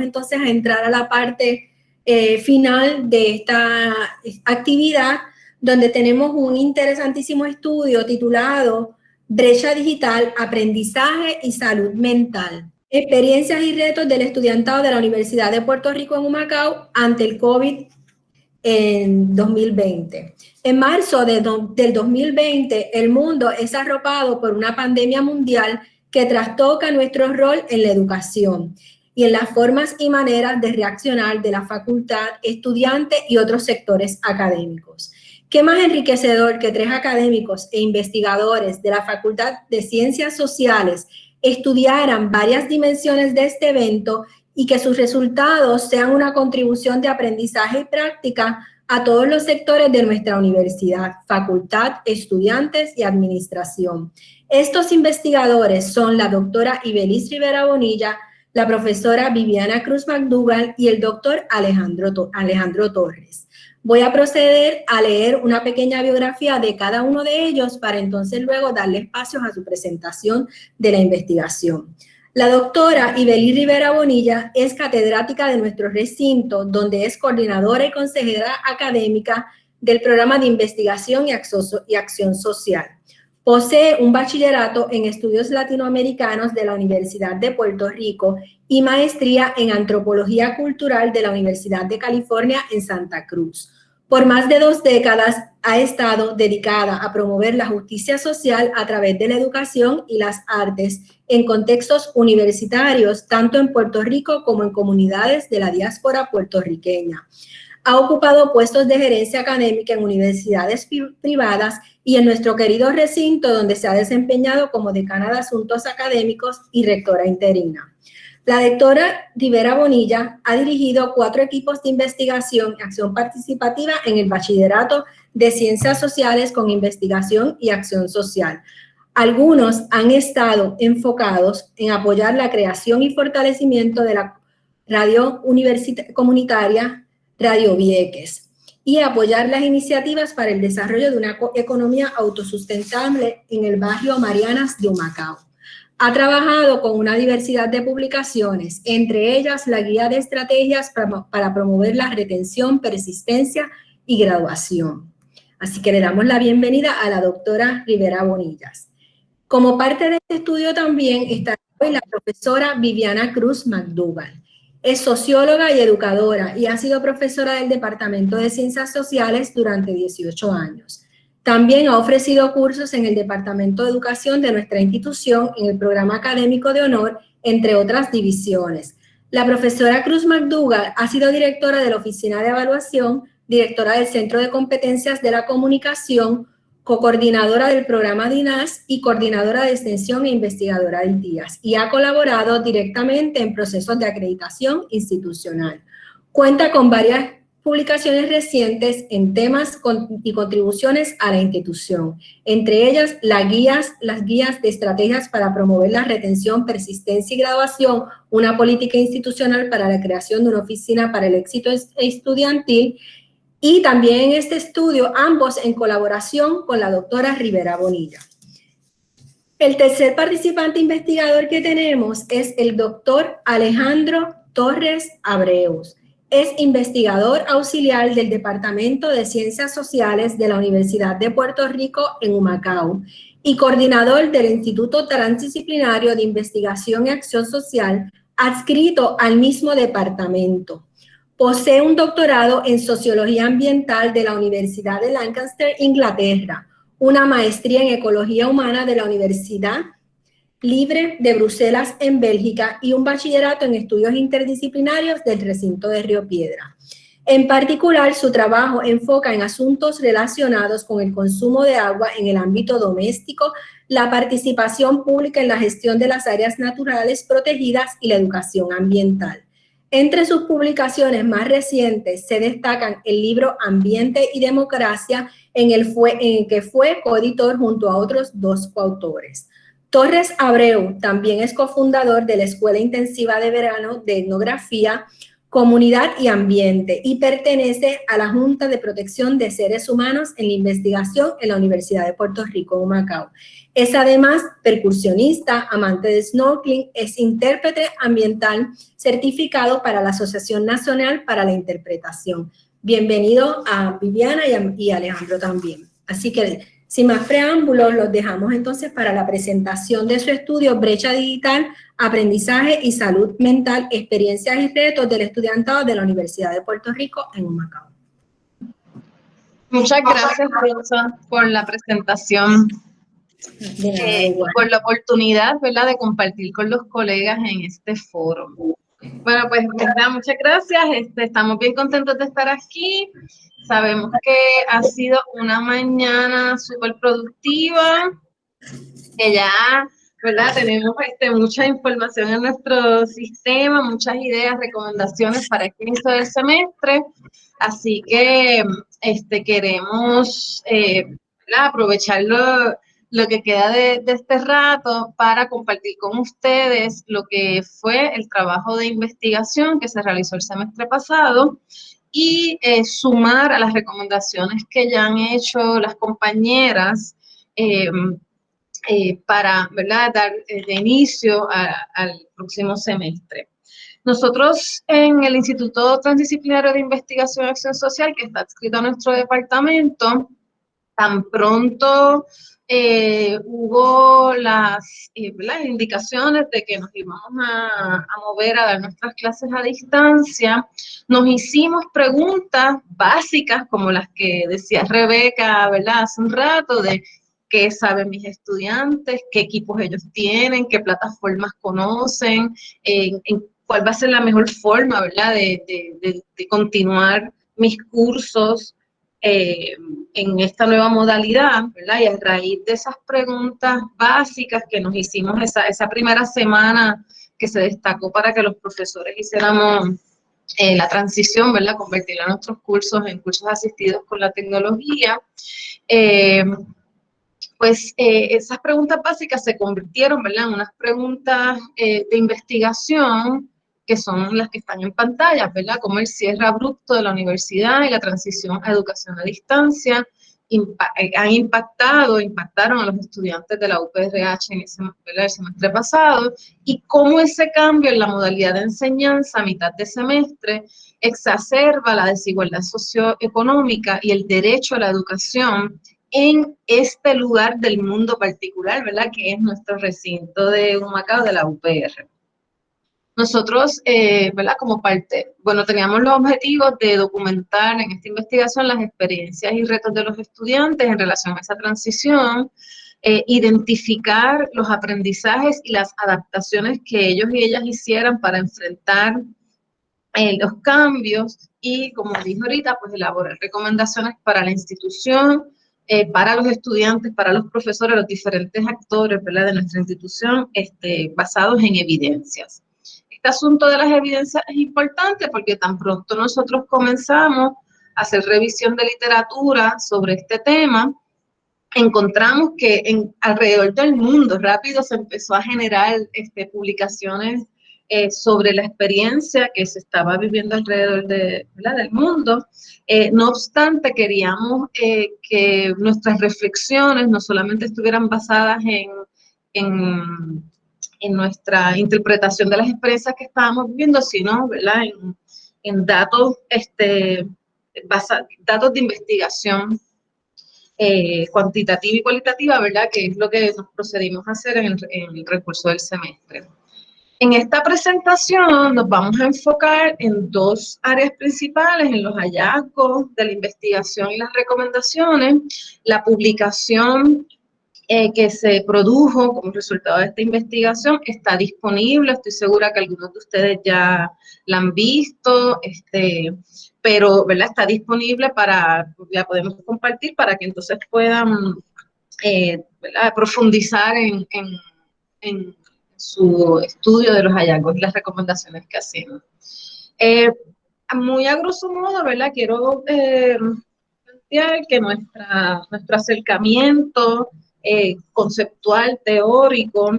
entonces a entrar a la parte eh, final de esta actividad, donde tenemos un interesantísimo estudio titulado Brecha Digital, Aprendizaje y Salud Mental. Experiencias y retos del estudiantado de la Universidad de Puerto Rico en Humacao ante el COVID en 2020. En marzo de del 2020, el mundo es arropado por una pandemia mundial que trastoca nuestro rol en la educación y en las formas y maneras de reaccionar de la facultad, estudiantes y otros sectores académicos. ¿Qué más enriquecedor que tres académicos e investigadores de la Facultad de Ciencias Sociales estudiaran varias dimensiones de este evento y que sus resultados sean una contribución de aprendizaje y práctica a todos los sectores de nuestra universidad, facultad, estudiantes y administración. Estos investigadores son la doctora Ibeliz Rivera Bonilla, la profesora Viviana Cruz McDougall y el doctor Alejandro, Alejandro Torres. Voy a proceder a leer una pequeña biografía de cada uno de ellos para entonces luego darle espacios a su presentación de la investigación. La doctora Ibeli Rivera Bonilla es catedrática de nuestro recinto, donde es coordinadora y consejera académica del programa de investigación y acción social. Posee un bachillerato en estudios latinoamericanos de la Universidad de Puerto Rico y maestría en antropología cultural de la Universidad de California en Santa Cruz. Por más de dos décadas ha estado dedicada a promover la justicia social a través de la educación y las artes en contextos universitarios, tanto en Puerto Rico como en comunidades de la diáspora puertorriqueña. Ha ocupado puestos de gerencia académica en universidades privadas y en nuestro querido recinto donde se ha desempeñado como decana de asuntos académicos y rectora interina. La doctora Rivera Bonilla ha dirigido cuatro equipos de investigación y acción participativa en el Bachillerato de Ciencias Sociales con Investigación y Acción Social. Algunos han estado enfocados en apoyar la creación y fortalecimiento de la radio comunitaria Radio Vieques y apoyar las iniciativas para el desarrollo de una economía autosustentable en el barrio Marianas de Humacao. Ha trabajado con una diversidad de publicaciones, entre ellas la guía de estrategias para, promover la retención, persistencia y graduación. Así que le damos la bienvenida a la doctora Rivera Bonillas. Como parte de este estudio también está hoy la profesora Viviana Cruz McDougall. Es socióloga y educadora y ha sido profesora del Departamento de Ciencias Sociales durante 18 años. También ha ofrecido cursos en el Departamento de Educación de nuestra institución en el programa académico de honor, entre otras divisiones. La profesora Cruz McDougall ha sido directora de la Oficina de Evaluación, directora del Centro de Competencias de la Comunicación, co-coordinadora del programa DINAS y coordinadora de extensión e investigadora de ITIAS, y ha colaborado directamente en procesos de acreditación institucional. Cuenta con varias publicaciones recientes en temas y contribuciones a la institución, entre ellas las guías, las guías de estrategias para promover la retención, persistencia y graduación, una política institucional para la creación de una oficina para el éxito estudiantil, y también este estudio, ambos en colaboración con la doctora Rivera Bonilla. El tercer participante investigador que tenemos es el doctor Alejandro Torres Abreus. Es investigador auxiliar del Departamento de Ciencias Sociales de la Universidad de Puerto Rico en Humacao y coordinador del Instituto Transdisciplinario de Investigación y Acción Social adscrito al mismo departamento. Posee un doctorado en Sociología Ambiental de la Universidad de Lancaster, Inglaterra, una maestría en Ecología Humana de la Universidad Libre de Bruselas en Bélgica y un bachillerato en estudios interdisciplinarios del recinto de Río Piedra. En particular, su trabajo enfoca en asuntos relacionados con el consumo de agua en el ámbito doméstico, la participación pública en la gestión de las áreas naturales protegidas y la educación ambiental. Entre sus publicaciones más recientes se destacan el libro Ambiente y Democracia, en el, que fue coeditor junto a otros dos coautores. Torres Abreu también es cofundador de la Escuela Intensiva de Verano de Etnografía, comunidad y ambiente y pertenece a la Junta de Protección de Seres Humanos en la Investigación en la Universidad de Puerto Rico, Macao. Es además percusionista, amante de snorkeling, es intérprete ambiental certificado para la Asociación Nacional para la Interpretación. Bienvenido a Viviana y, a, Alejandro también. Así que sin más preámbulos, los dejamos entonces para la presentación de su estudio Brecha Digital, Aprendizaje y Salud Mental, Experiencias y Retos del Estudiantado de la Universidad de Puerto Rico en Humacao. Muchas gracias, Rosa, por la presentación, eh, por la oportunidad ¿verdad? de compartir con los colegas en este foro. Bueno, pues muchas gracias. Este, estamos bien contentos de estar aquí. Sabemos que ha sido una mañana súper productiva, que ya, ¿verdad? Tenemos este, mucha información en nuestro sistema, muchas ideas, recomendaciones para el inicio del semestre. Así que este, queremos eh, aprovecharlo lo que queda de, este rato para compartir con ustedes lo que fue el trabajo de investigación que se realizó el semestre pasado y eh, sumar a las recomendaciones que ya han hecho las compañeras em, eh, para dar eh, de inicio al próximo semestre. Nosotros en el Instituto Transdisciplinario de Investigación y Acción Social, que está adscrito a nuestro departamento, tan pronto eh, hubo las, eh, las, indicaciones de que nos íbamos a, a, mover a dar nuestras clases a distancia, nos hicimos preguntas básicas como las que decía Rebeca, ¿verdad? Hace un rato de qué saben mis estudiantes, qué equipos ellos tienen, qué plataformas conocen, en, cuál va a ser la mejor forma, ¿verdad? De continuar mis cursos eh, en esta nueva modalidad. Y a raíz de esas preguntas básicas que nos hicimos esa, esa primera semana que se destacó para que los profesores hiciéramos eh, la transición, ¿verdad? Convertir nuestros cursos en cursos asistidos con la tecnología. Eh, pues esas preguntas básicas se convirtieron, ¿verdad? En unas preguntas de investigación que son las que están en pantalla, ¿verdad? Como el cierre abrupto de la universidad y la transición a educación a distancia eh, han impactado, impactaron a los estudiantes de la UPRH en ese el semestre pasado y cómo ese cambio en la modalidad de enseñanza a mitad de semestre exacerba la desigualdad socioeconómica y el derecho a la educación en este lugar del mundo particular, ¿verdad? Que es nuestro recinto de Humacao de la UPR. Nosotros, eh, ¿verdad? Como parte, bueno, teníamos los objetivos de documentar en esta investigación las experiencias y retos de los estudiantes en relación a esa transición, eh, identificar los aprendizajes y las adaptaciones que ellos y ellas hicieran para enfrentar eh, los cambios y, como dijo ahorita, pues elaborar recomendaciones para la institución, para los estudiantes, para los profesores, los diferentes actores ¿verdad? de nuestra institución, este, basados en evidencias este asunto de las evidencias es importante porque tan pronto nosotros comenzamos a hacer revisión de literatura sobre este tema, encontramos que en, alrededor del mundo rápido se empezó a generar este, publicaciones eh, sobre la experiencia que se estaba viviendo alrededor de, del mundo. Eh, no obstante, queríamos eh, que nuestras reflexiones no solamente estuvieran basadas en, en en nuestra interpretación de las experiencias que estábamos viviendo, sino ¿verdad? En, en datos, este, datos de investigación eh, cuantitativa y cualitativa, ¿verdad? Que es lo que nos procedimos a hacer en el, en el recurso del semestre. En esta presentación nos vamos a enfocar en dos áreas principales, en los hallazgos de la investigación y las recomendaciones, la publicación eh, que se produjo como resultado de esta investigación está disponible, estoy segura que algunos de ustedes ya la han visto, este, pero ¿verdad? está disponible para, ya podemos compartir para que entonces puedan eh, profundizar en, en, su estudio de los hallazgos y las recomendaciones que hacemos. Eh, muy a grosso modo, ¿verdad? Quiero plantear que nuestra, nuestro acercamiento eh, conceptual, teórico,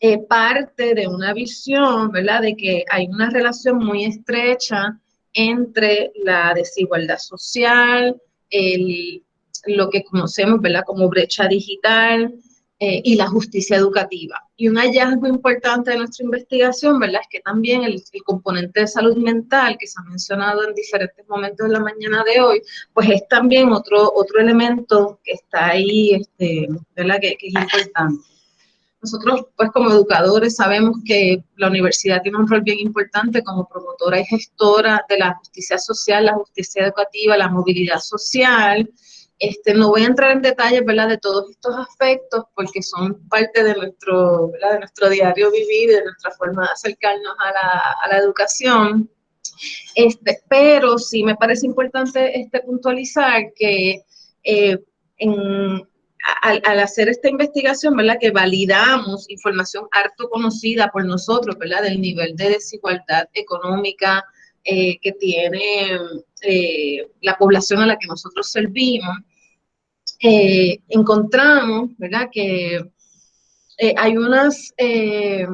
eh, parte de una visión, ¿verdad?, de que hay una relación muy estrecha entre la desigualdad social, el, lo que conocemos, ¿verdad?, como brecha digital, eh, y la justicia educativa. Y un hallazgo importante de nuestra investigación, ¿verdad? Es que también el, componente de salud mental que se ha mencionado en diferentes momentos de la mañana de hoy, pues es también otro, otro elemento que está ahí, este, ¿verdad? Que, que es importante. Nosotros, pues como educadores, sabemos que la universidad tiene un rol bien importante como promotora y gestora de la justicia social, la justicia educativa, la movilidad social, este, no voy a entrar en detalles, de todos estos aspectos porque son parte de nuestro, diario vivir, de nuestra forma de acercarnos a la, educación. Este, pero sí me parece importante este, puntualizar que eh, al, hacer esta investigación. Que validamos información harto conocida por nosotros. Del nivel de desigualdad económica eh, que tiene eh, la población a la que nosotros servimos. Eh, encontramos, ¿verdad? Que eh, hay unas, eh,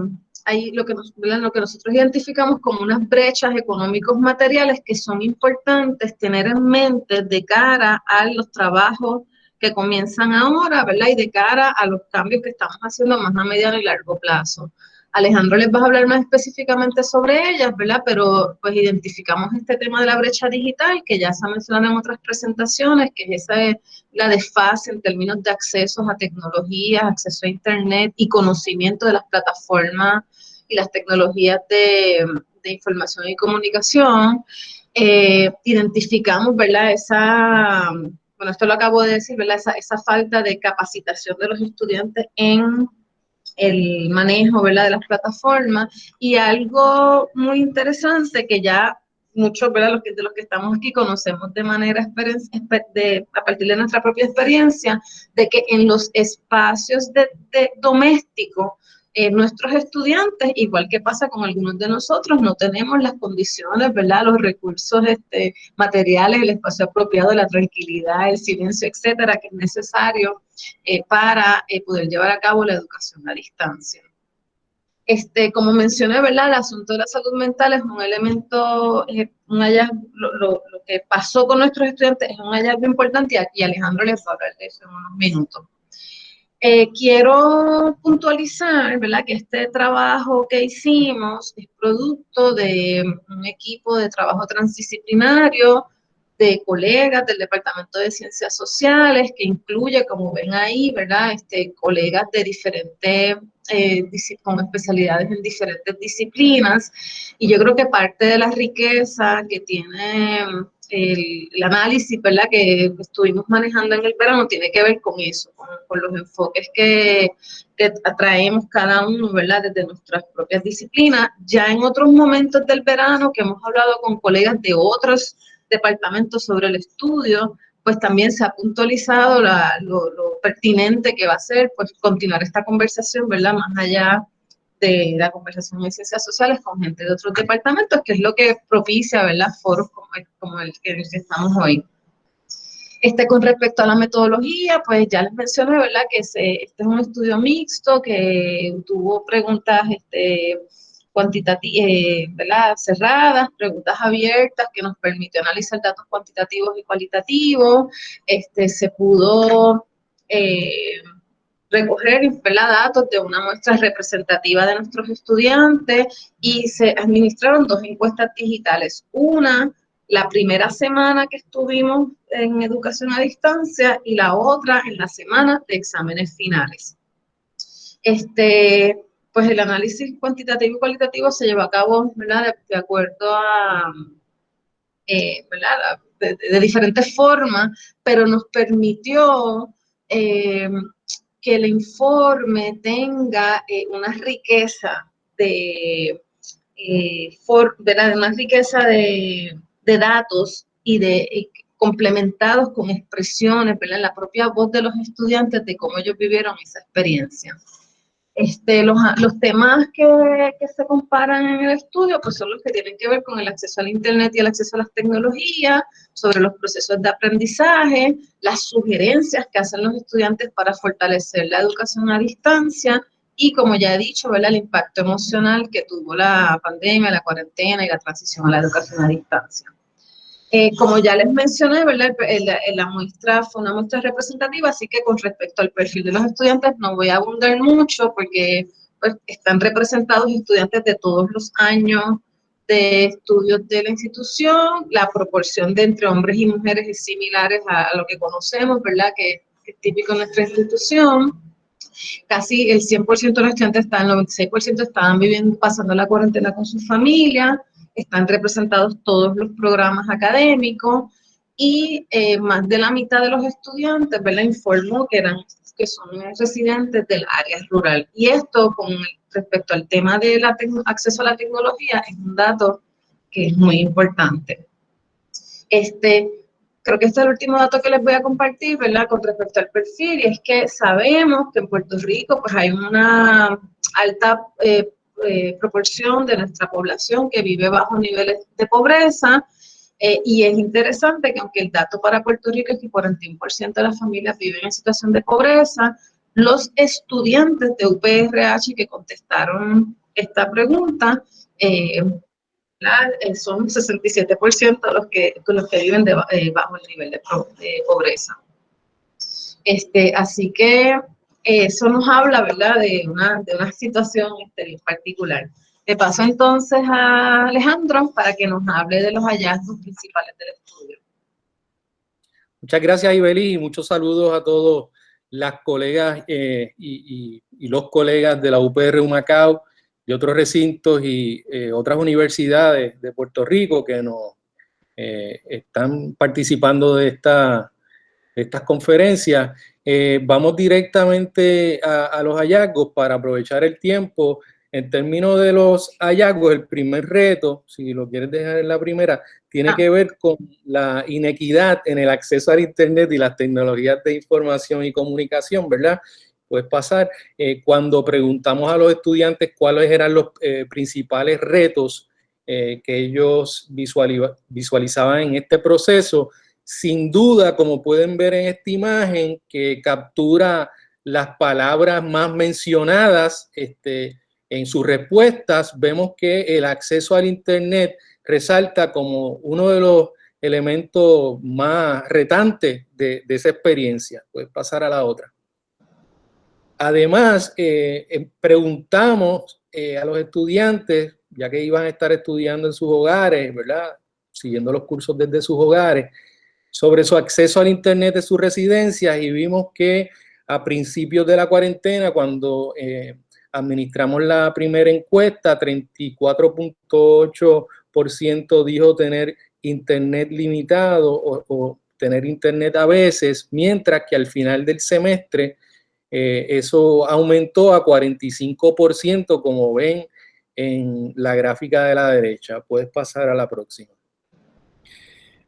hay lo que, lo que nosotros identificamos como unas brechas económicos materiales que son importantes tener en mente de cara a los trabajos que comienzan ahora, ¿verdad? Y de cara a los cambios que estamos haciendo más a mediano y largo plazo. Alejandro les va a hablar más específicamente sobre ellas, ¿verdad? Pero pues identificamos este tema de la brecha digital, que ya se ha mencionado en otras presentaciones, que es esa la desfase en términos de accesos a tecnologías, acceso a internet y conocimiento de las plataformas y las tecnologías de, información y comunicación. Eh, identificamos, ¿verdad? Esa, bueno, esto lo acabo de decir, ¿verdad? Esa, esa falta de capacitación de los estudiantes en el manejo ¿verdad? de las plataformas y algo muy interesante que ya muchos ¿verdad? Los que, de los que estamos aquí conocemos de manera de, a partir de nuestra propia experiencia, de que en los espacios de, de domésticos eh, nuestros estudiantes, igual que pasa con algunos de nosotros, no tenemos las condiciones, ¿verdad? Los recursos este, materiales, el espacio apropiado, la tranquilidad, el silencio, etcétera, que es necesario eh, para eh, poder llevar a cabo la educación a distancia. Este, como mencioné, ¿verdad? El asunto de la salud mental es un elemento, un hallazgo, lo, lo, que pasó con nuestros estudiantes es un hallazgo importante y aquí Alejandro les va a hablar de eso en unos minutos. Eh, quiero puntualizar, ¿verdad? Que este trabajo que hicimos es producto de un equipo de trabajo transdisciplinario de colegas del Departamento de Ciencias Sociales, que incluye, como ven ahí, ¿verdad? Este, colegas de diferentes, eh, con especialidades en diferentes disciplinas. Y yo creo que parte de la riqueza que tiene el, análisis ¿verdad? que estuvimos manejando en el verano tiene que ver con eso, con, los enfoques que, que, atraemos cada uno ¿verdad? desde nuestras propias disciplinas. Ya en otros momentos del verano que hemos hablado con colegas de otros departamentos sobre el estudio, pues también se ha puntualizado lo, lo, pertinente que va a ser pues continuar esta conversación, ¿verdad? Más allá de la conversación en ciencias sociales con gente de otros departamentos, que es lo que propicia, ¿verdad? Foros como, como el que estamos hoy. Este, con respecto a la metodología, pues ya les mencioné, ¿verdad? Que este es un estudio mixto que tuvo preguntas este, cuantitativas, eh, ¿verdad? Cerradas, preguntas abiertas que nos permitió analizar datos cuantitativos y cualitativos. Este, se pudo... Eh, recoger datos de una muestra representativa de nuestros estudiantes y se administraron dos encuestas digitales. Una, la primera semana que estuvimos en educación a distancia y la otra en la semana de exámenes finales. Este, pues el análisis cuantitativo y cualitativo se llevó a cabo ¿verdad? De, acuerdo a, eh, ¿verdad? De, de, diferentes formas, pero nos permitió eh, que el informe tenga eh, una riqueza de, eh, una riqueza de, datos y de complementados con expresiones, ¿verdad? la propia voz de los estudiantes de cómo ellos vivieron esa experiencia. Este, los, los temas que, que, se comparan en el estudio pues son los que tienen que ver con el acceso al Internet y el acceso a las tecnologías, sobre los procesos de aprendizaje, las sugerencias que hacen los estudiantes para fortalecer la educación a distancia y como ya he dicho, ¿verdad? el impacto emocional que tuvo la pandemia, la cuarentena y la transición a la educación a distancia. Eh, como ya les mencioné, ¿verdad? La, muestra fue una muestra representativa, así que con respecto al perfil de los estudiantes no voy a abundar mucho porque pues, están representados estudiantes de todos los años de estudios de la institución, la proporción de entre hombres y mujeres es similar a, lo que conocemos, ¿verdad? Que, que, es típico en nuestra institución. Casi el 100% de los estudiantes, están, el 96% estaban viviendo, pasando la cuarentena con su familia, están representados todos los programas académicos y eh, más de la mitad de los estudiantes, ¿verdad? Informó que eran que son residentes del área rural. Y esto con respecto al tema del acceso a la tecnología es un dato que es muy importante. Este, creo que este es el último dato que les voy a compartir, ¿verdad? Con respecto al perfil, y es que sabemos que en Puerto Rico pues hay una alta eh, eh, proporción de nuestra población que vive bajo niveles de pobreza, eh, y es interesante que aunque el dato para Puerto Rico es que 41% de las familias viven en situación de pobreza, los estudiantes de UPRH que contestaron esta pregunta eh, eh son 67% los que, los que viven eh, bajo el nivel de, pobreza. Este, así que eso nos habla, ¿verdad?, de una, de una situación este, particular. Le paso entonces a Alejandro para que nos hable de los hallazgos principales del estudio. Muchas gracias, Ibeli, y muchos saludos a todos las colegas eh, y, los colegas de la UPR Humacao, de otros recintos y eh, otras universidades de Puerto Rico que nos eh, están participando de, esta, estas conferencias. vamos directamente a, a los hallazgos para aprovechar el tiempo en términos de los hallazgos, el primer reto, si lo quieres dejar en la primera, tiene ah. que ver con la inequidad en el acceso al Internet y las tecnologías de información y comunicación, ¿verdad? Puedes pasar. Eh, cuando preguntamos a los estudiantes cuáles eran los eh, principales retos eh, que ellos visualizaban en este proceso, sin duda, como pueden ver en esta imagen, que captura las palabras más mencionadas, este, en sus respuestas vemos que el acceso al Internet resalta como uno de los elementos más retantes de, esa experiencia. Puedes pasar a la otra. Además, eh, eh, preguntamos eh, a los estudiantes, ya que iban a estar estudiando en sus hogares, ¿verdad? Siguiendo los cursos desde sus hogares, sobre su acceso al Internet de sus residencias y vimos que a principios de la cuarentena, cuando administramos la primera encuesta, 34.8% dijo tener internet limitado o, tener internet a veces, mientras que al final del semestre eh, eso aumentó a 45%, como ven en la gráfica de la derecha. Puedes pasar a la próxima.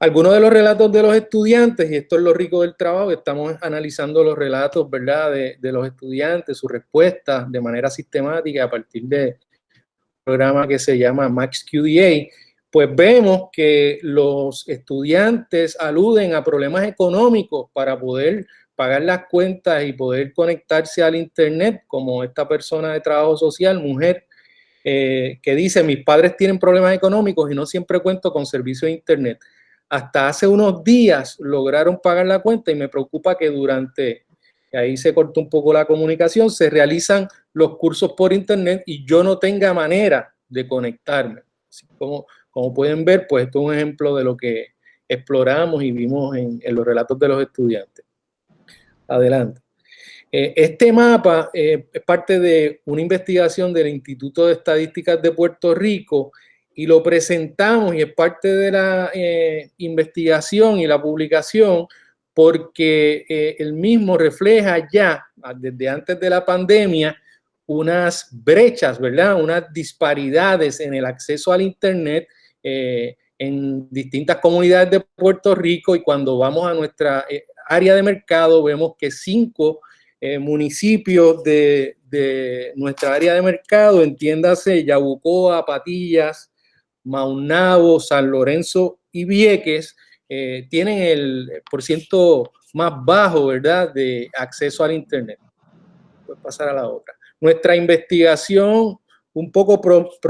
Algunos de los relatos de los estudiantes, y esto es lo rico del trabajo, estamos analizando los relatos, ¿verdad?, de, los estudiantes, sus respuestas de manera sistemática a partir de un programa que se llama MaxQDA, pues vemos que los estudiantes aluden a problemas económicos para poder pagar las cuentas y poder conectarse al internet, como esta persona de trabajo social, mujer, eh, que dice, mis padres tienen problemas económicos y no siempre cuento con servicio de internet hasta hace unos días lograron pagar la cuenta y me preocupa que durante, ahí se cortó un poco la comunicación, se realizan los cursos por internet y yo no tenga manera de conectarme. como, pueden ver, pues esto es un ejemplo de lo que exploramos y vimos en, los relatos de los estudiantes. Adelante. Eh, este mapa eh, es parte de una investigación del Instituto de Estadísticas de Puerto Rico y lo presentamos y es parte de la eh, investigación y la publicación porque eh, el mismo refleja ya desde antes de la pandemia unas brechas, ¿verdad? Unas disparidades en el acceso al Internet eh, en distintas comunidades de Puerto Rico y cuando vamos a nuestra área de mercado vemos que cinco municipios de, de, nuestra área de mercado, entiéndase Yabucoa, Patillas, Maunabo, San Lorenzo y Vieques eh, tienen el por ciento más bajo, ¿verdad?, de acceso al Internet. Puedes pasar a la otra. nuestra investigación un poco profunda